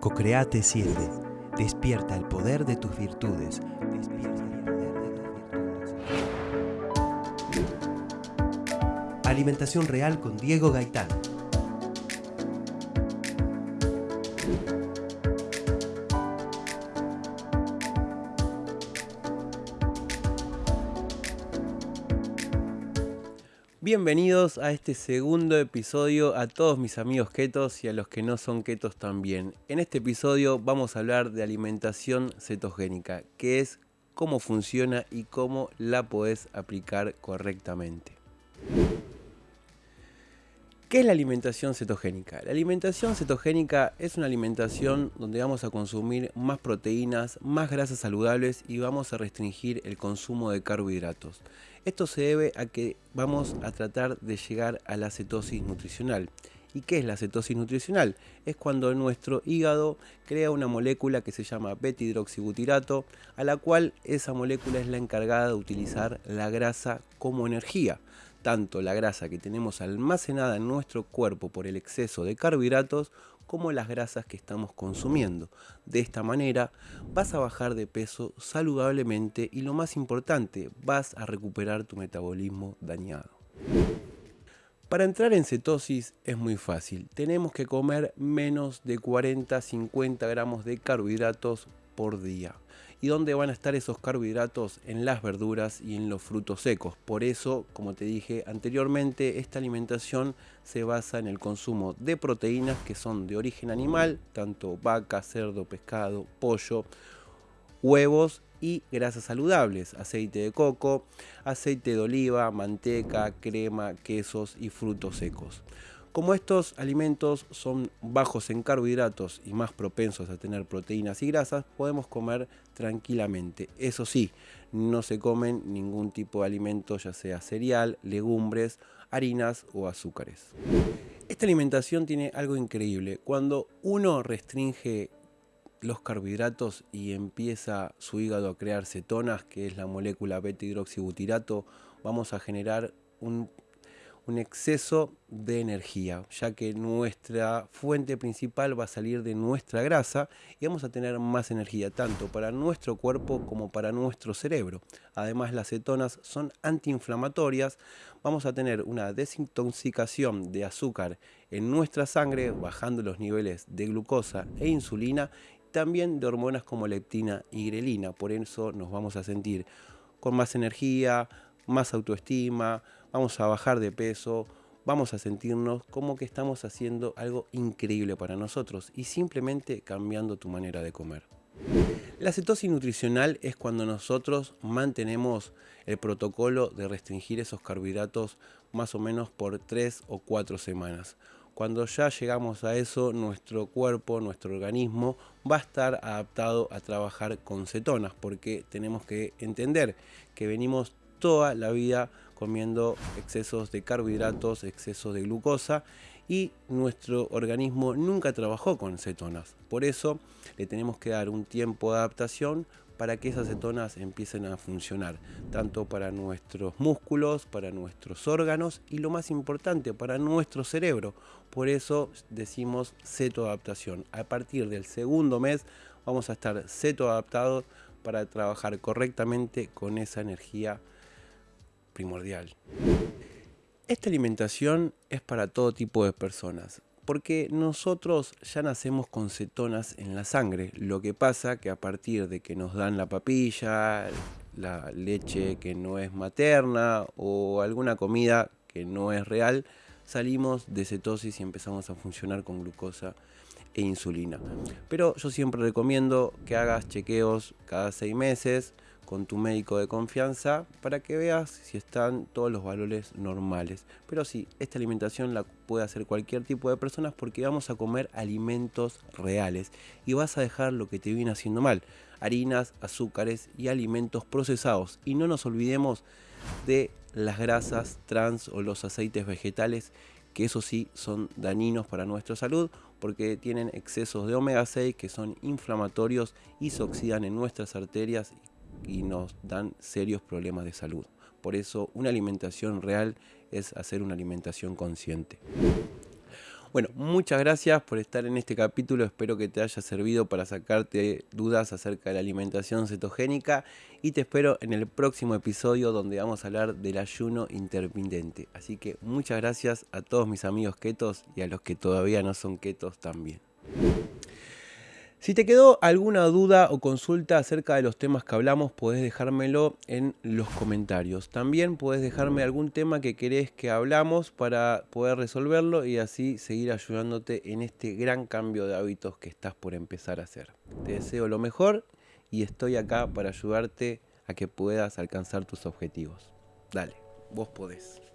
Cocreate 7. Despierta el poder de tus virtudes. Despierta el poder de tus virtudes. Alimentación real con Diego Gaitán. Bienvenidos a este segundo episodio a todos mis amigos ketos y a los que no son ketos también. En este episodio vamos a hablar de alimentación cetogénica, que es cómo funciona y cómo la podés aplicar correctamente. ¿Qué es la alimentación cetogénica? La alimentación cetogénica es una alimentación donde vamos a consumir más proteínas, más grasas saludables y vamos a restringir el consumo de carbohidratos. Esto se debe a que vamos a tratar de llegar a la cetosis nutricional. ¿Y qué es la cetosis nutricional? Es cuando nuestro hígado crea una molécula que se llama beta-hidroxibutirato, a la cual esa molécula es la encargada de utilizar la grasa como energía tanto la grasa que tenemos almacenada en nuestro cuerpo por el exceso de carbohidratos como las grasas que estamos consumiendo. De esta manera vas a bajar de peso saludablemente y lo más importante, vas a recuperar tu metabolismo dañado. Para entrar en cetosis es muy fácil, tenemos que comer menos de 40-50 gramos de carbohidratos por día y dónde van a estar esos carbohidratos en las verduras y en los frutos secos. Por eso, como te dije anteriormente, esta alimentación se basa en el consumo de proteínas que son de origen animal, tanto vaca, cerdo, pescado, pollo, huevos y grasas saludables, aceite de coco, aceite de oliva, manteca, crema, quesos y frutos secos. Como estos alimentos son bajos en carbohidratos y más propensos a tener proteínas y grasas, podemos comer tranquilamente. Eso sí, no se comen ningún tipo de alimento, ya sea cereal, legumbres, harinas o azúcares. Esta alimentación tiene algo increíble. Cuando uno restringe los carbohidratos y empieza su hígado a crear cetonas, que es la molécula beta-hidroxibutirato, vamos a generar un un exceso de energía, ya que nuestra fuente principal va a salir de nuestra grasa y vamos a tener más energía tanto para nuestro cuerpo como para nuestro cerebro. Además las cetonas son antiinflamatorias, vamos a tener una desintoxicación de azúcar en nuestra sangre, bajando los niveles de glucosa e insulina, también de hormonas como leptina y grelina, por eso nos vamos a sentir con más energía, más autoestima, vamos a bajar de peso, vamos a sentirnos como que estamos haciendo algo increíble para nosotros y simplemente cambiando tu manera de comer. La cetosis nutricional es cuando nosotros mantenemos el protocolo de restringir esos carbohidratos más o menos por 3 o 4 semanas. Cuando ya llegamos a eso, nuestro cuerpo, nuestro organismo va a estar adaptado a trabajar con cetonas porque tenemos que entender que venimos toda la vida comiendo excesos de carbohidratos, excesos de glucosa y nuestro organismo nunca trabajó con cetonas. Por eso le tenemos que dar un tiempo de adaptación para que esas cetonas empiecen a funcionar, tanto para nuestros músculos, para nuestros órganos y lo más importante, para nuestro cerebro. Por eso decimos cetoadaptación. A partir del segundo mes vamos a estar cetoadaptados para trabajar correctamente con esa energía primordial. Esta alimentación es para todo tipo de personas, porque nosotros ya nacemos con cetonas en la sangre. Lo que pasa que a partir de que nos dan la papilla, la leche que no es materna o alguna comida que no es real, salimos de cetosis y empezamos a funcionar con glucosa e insulina. Pero yo siempre recomiendo que hagas chequeos cada seis meses, con tu médico de confianza para que veas si están todos los valores normales. Pero sí, esta alimentación la puede hacer cualquier tipo de personas porque vamos a comer alimentos reales y vas a dejar lo que te viene haciendo mal, harinas, azúcares y alimentos procesados. Y no nos olvidemos de las grasas trans o los aceites vegetales que eso sí son dañinos para nuestra salud porque tienen excesos de omega 6 que son inflamatorios y se oxidan en nuestras arterias nos dan serios problemas de salud. Por eso una alimentación real es hacer una alimentación consciente. Bueno, muchas gracias por estar en este capítulo, espero que te haya servido para sacarte dudas acerca de la alimentación cetogénica y te espero en el próximo episodio donde vamos a hablar del ayuno intermitente. Así que muchas gracias a todos mis amigos ketos y a los que todavía no son ketos también. Si te quedó alguna duda o consulta acerca de los temas que hablamos, puedes dejármelo en los comentarios. También puedes dejarme algún tema que querés que hablamos para poder resolverlo y así seguir ayudándote en este gran cambio de hábitos que estás por empezar a hacer. Te deseo lo mejor y estoy acá para ayudarte a que puedas alcanzar tus objetivos. Dale, vos podés.